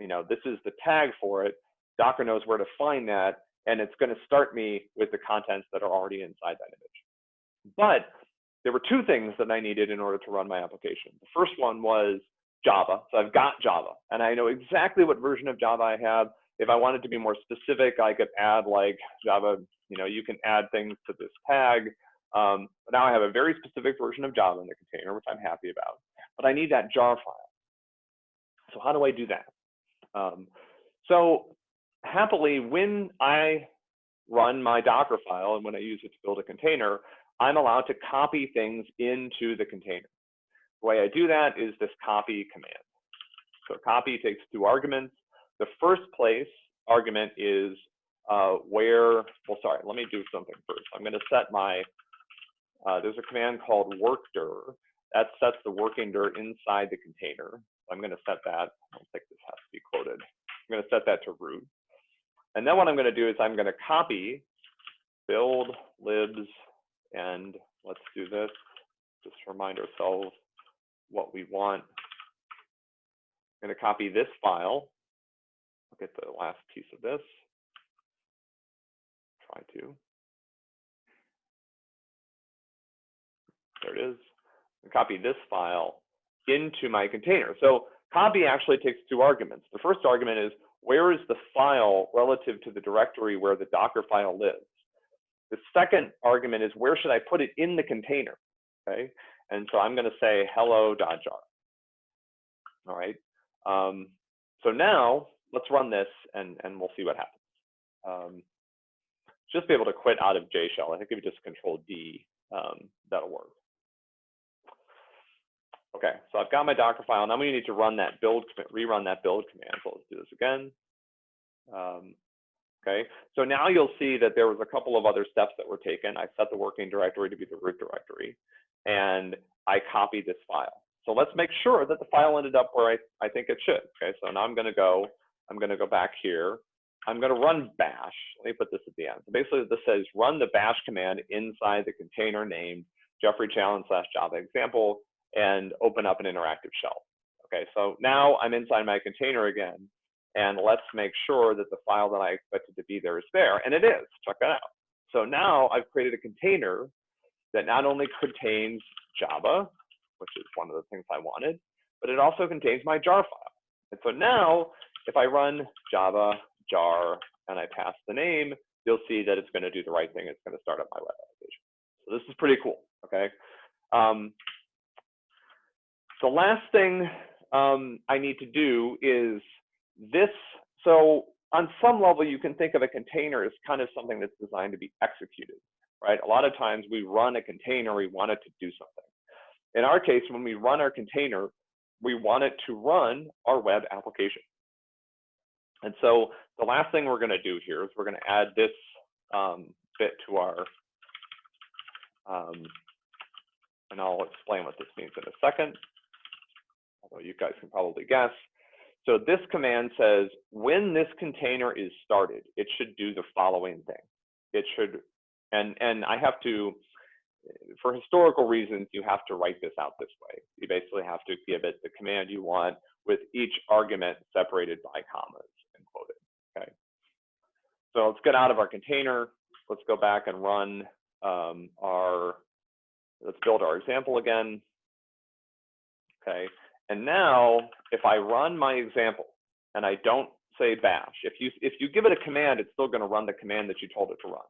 You know, this is the tag for it. Docker knows where to find that, and it's going to start me with the contents that are already inside that image. But there were two things that I needed in order to run my application. The first one was Java. So I've got Java, and I know exactly what version of Java I have. If I wanted to be more specific, I could add like Java, you know, you can add things to this tag. Um, now I have a very specific version of Java in the container, which I'm happy about. But I need that jar file. So how do I do that? Um, so happily, when I run my Docker file and when I use it to build a container, I'm allowed to copy things into the container. The way I do that is this copy command. So copy takes two arguments. The first place argument is uh, where, well, sorry, let me do something first. I'm going to set my, uh, there's a command called workdir that sets the working dir inside the container. I'm going to set that. I don't think this has to be quoted. I'm going to set that to root. And then what I'm going to do is I'm going to copy build libs and let's do this. Just remind ourselves what we want. I'm going to copy this file. Look at the last piece of this. Try to. There it is. Copy this file into my container. So copy actually takes two arguments. The first argument is where is the file relative to the directory where the Docker file lives? The second argument is where should I put it in the container? Okay, and so I'm going to say hello hello.jar. All right. Um, so now let's run this and, and we'll see what happens. Um, just be able to quit out of JShell. I think if you just control D, um, that'll work. Okay, so I've got my Docker file. Now we need to run that build, rerun that build command. So let's do this again. Um, okay, so now you'll see that there was a couple of other steps that were taken. I set the working directory to be the root directory, and I copied this file. So let's make sure that the file ended up where I, I think it should. Okay, so now I'm going to go, I'm going to go back here. I'm going to run bash. Let me put this at the end. So basically, this says run the bash command inside the container named Geoffrey Challen slash Java example and open up an interactive shell. Okay, so now I'm inside my container again, and let's make sure that the file that I expected to be there is there, and it is. Check that out. So now I've created a container that not only contains Java, which is one of the things I wanted, but it also contains my jar file. And so now, if I run Java jar and I pass the name, you'll see that it's going to do the right thing. It's going to start up my web application. So this is pretty cool. Okay. Um, the last thing um, I need to do is this. So on some level, you can think of a container as kind of something that's designed to be executed, right? A lot of times we run a container, we want it to do something. In our case, when we run our container, we want it to run our web application. And so the last thing we're going to do here is we're going to add this um, bit to our, um, and I'll explain what this means in a second although you guys can probably guess. So this command says, when this container is started, it should do the following thing. It should, and, and I have to, for historical reasons, you have to write this out this way. You basically have to give it the command you want with each argument separated by commas and quoted, okay? So let's get out of our container. Let's go back and run um, our, let's build our example again. Okay, and now, if I run my example and I don't say bash, if you, if you give it a command, it's still going to run the command that you told it to run.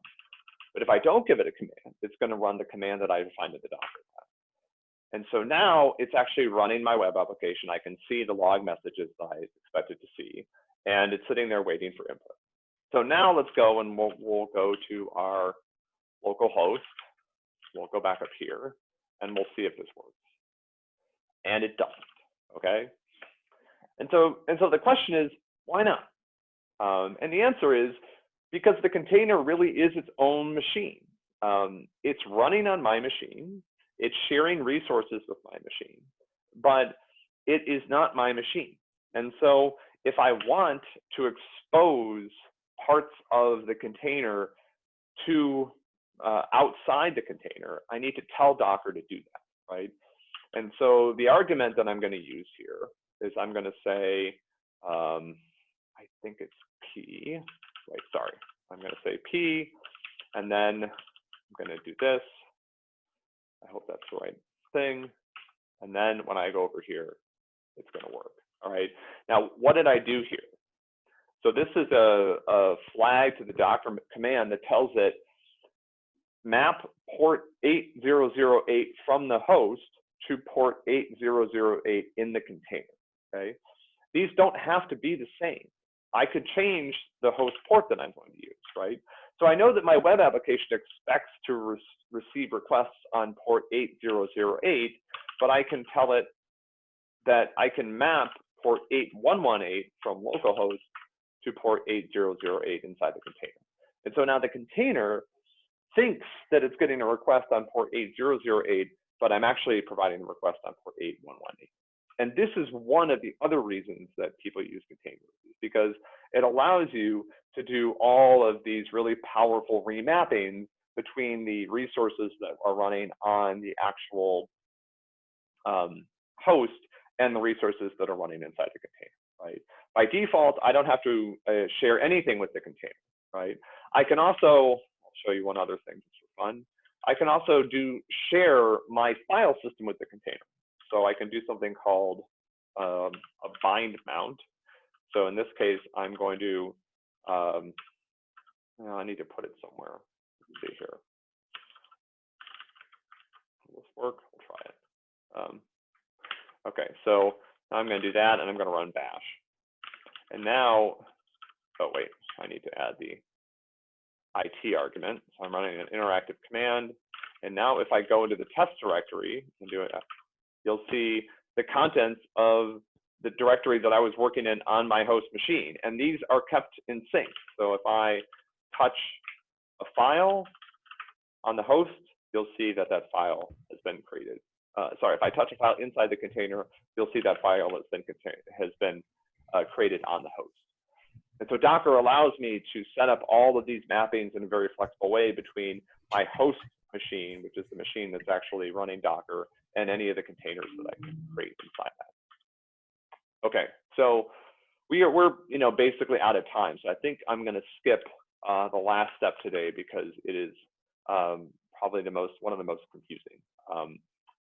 But if I don't give it a command, it's going to run the command that I defined in the Docker file. And so now it's actually running my web application. I can see the log messages that I expected to see, and it's sitting there waiting for input. So now let's go and we'll, we'll go to our local host. we'll go back up here and we'll see if this works. And it doesn't, okay? And so, and so the question is, why not? Um, and the answer is because the container really is its own machine. Um, it's running on my machine. It's sharing resources with my machine, but it is not my machine. And so if I want to expose parts of the container to uh, outside the container, I need to tell Docker to do that, right? And so the argument that I'm going to use here is I'm going to say, um, I think it's P, right, sorry. I'm going to say P, and then I'm going to do this. I hope that's the right thing. And then when I go over here, it's going to work. All right. Now, what did I do here? So this is a, a flag to the Docker command that tells it map port 8008 from the host to port 8008 in the container. Okay. These don't have to be the same. I could change the host port that I'm going to use, right? So I know that my web application expects to re receive requests on port 8008, but I can tell it that I can map port 8118 from localhost to port 8008 inside the container. And so now the container thinks that it's getting a request on port 8008, but I'm actually providing the request on port 8118. And this is one of the other reasons that people use containers, because it allows you to do all of these really powerful remappings between the resources that are running on the actual um, host and the resources that are running inside the container, right? By default, I don't have to uh, share anything with the container, right? I can also, I'll show you one other thing just for fun. I can also do share my file system with the container. So I can do something called um, a bind mount. So in this case, I'm going to, um, I need to put it somewhere. Let's see here. Will this work? We'll try it. Um, okay, so I'm going to do that, and I'm going to run bash. And now, oh wait, I need to add the IT argument. So I'm running an interactive command. And now if I go into the test directory and do it, you'll see the contents of the directory that I was working in on my host machine. And these are kept in sync. So if I touch a file on the host, you'll see that that file has been created. Uh, sorry, if I touch a file inside the container, you'll see that file has been, has been uh, created on the host. And so Docker allows me to set up all of these mappings in a very flexible way between my host machine, which is the machine that's actually running Docker, and any of the containers that I can create inside that. Okay, so we are we're you know basically out of time. So I think I'm going to skip uh, the last step today because it is um, probably the most one of the most confusing. Um,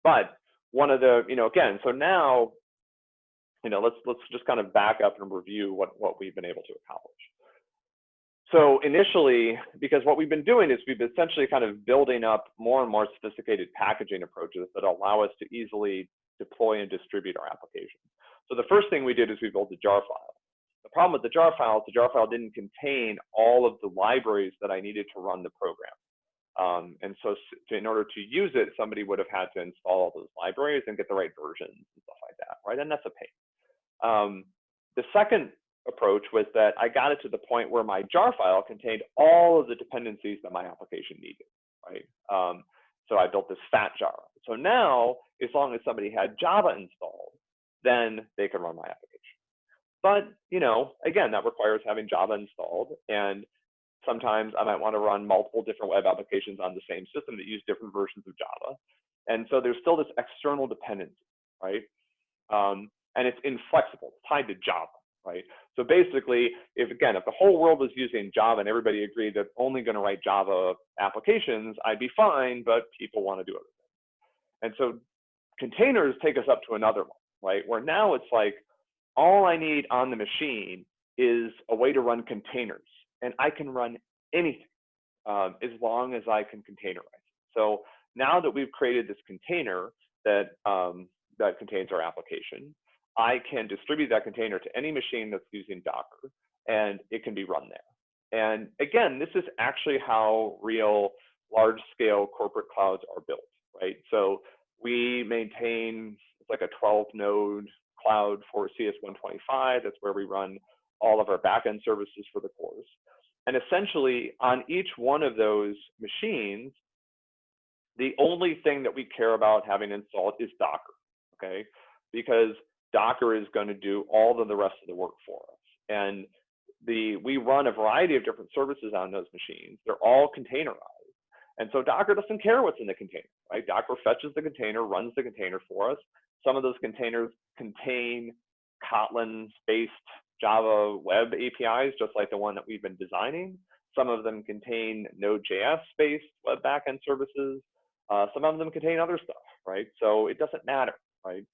but one of the you know again, so now you know let's let's just kind of back up and review what what we've been able to accomplish. So initially, because what we've been doing is we've essentially kind of building up more and more sophisticated packaging approaches that allow us to easily deploy and distribute our applications. So the first thing we did is we built a jar file. The problem with the jar file is the jar file didn't contain all of the libraries that I needed to run the program. Um, and so to, in order to use it, somebody would have had to install all those libraries and get the right versions and stuff like that, right? And that's a pain. Um, the second approach was that I got it to the point where my jar file contained all of the dependencies that my application needed, right? Um, so I built this fat jar. So now, as long as somebody had Java installed, then they could run my application. But, you know, again, that requires having Java installed. And sometimes I might want to run multiple different web applications on the same system that use different versions of Java. And so there's still this external dependency, right? Um, and it's inflexible, it's tied to Java right? So basically, if again, if the whole world was using Java and everybody agreed that only going to write Java applications, I'd be fine, but people want to do other things. And so containers take us up to another one, right? Where now it's like, all I need on the machine is a way to run containers, and I can run anything um, as long as I can containerize. So now that we've created this container that um, that contains our application, I can distribute that container to any machine that's using Docker and it can be run there. And again, this is actually how real large scale corporate clouds are built, right? So we maintain, it's like a 12 node cloud for CS125. That's where we run all of our backend services for the cores. And essentially on each one of those machines, the only thing that we care about having installed is Docker, okay? Because Docker is going to do all of the rest of the work for us. And the we run a variety of different services on those machines. They're all containerized. And so Docker doesn't care what's in the container, right? Docker fetches the container, runs the container for us. Some of those containers contain Kotlin-based Java web APIs, just like the one that we've been designing. Some of them contain Node.js-based web backend services. Uh, some of them contain other stuff, right? So it doesn't matter, right?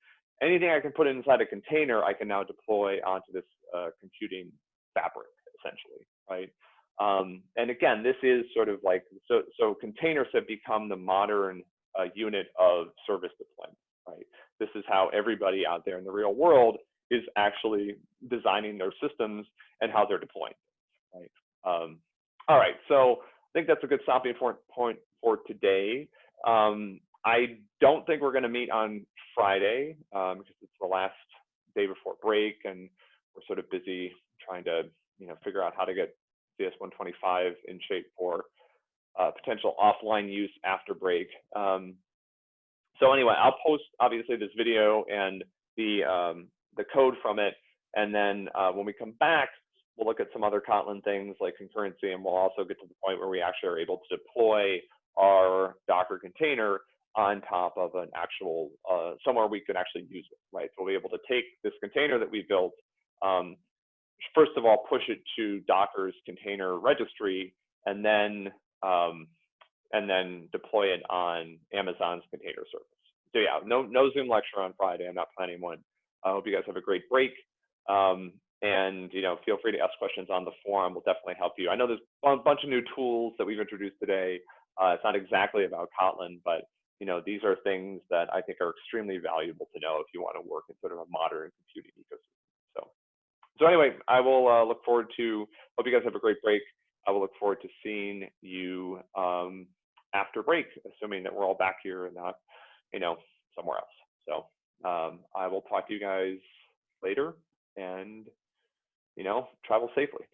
Anything I can put inside a container, I can now deploy onto this uh, computing fabric, essentially, right? Um, and again, this is sort of like, so, so containers have become the modern uh, unit of service deployment, right? This is how everybody out there in the real world is actually designing their systems and how they're deploying, right? Um, all right, so I think that's a good stopping point for today. Um, I don't think we're going to meet on Friday um, because it's the last day before break, and we're sort of busy trying to, you know, figure out how to get CS125 in shape for uh, potential offline use after break. Um, so anyway, I'll post obviously this video and the um, the code from it, and then uh, when we come back, we'll look at some other Kotlin things like concurrency, and we'll also get to the point where we actually are able to deploy our Docker container on top of an actual, uh, somewhere we can actually use it, right? So we'll be able to take this container that we built, um, first of all, push it to Docker's container registry, and then um, and then deploy it on Amazon's container service. So yeah, no no Zoom lecture on Friday. I'm not planning one. I hope you guys have a great break. Um, and you know, feel free to ask questions on the forum. We'll definitely help you. I know there's a bunch of new tools that we've introduced today. Uh, it's not exactly about Kotlin, but you know, these are things that I think are extremely valuable to know if you want to work in sort of a modern computing ecosystem. So, so anyway, I will uh, look forward to. Hope you guys have a great break. I will look forward to seeing you um, after break, assuming that we're all back here and not, you know, somewhere else. So um, I will talk to you guys later, and you know, travel safely.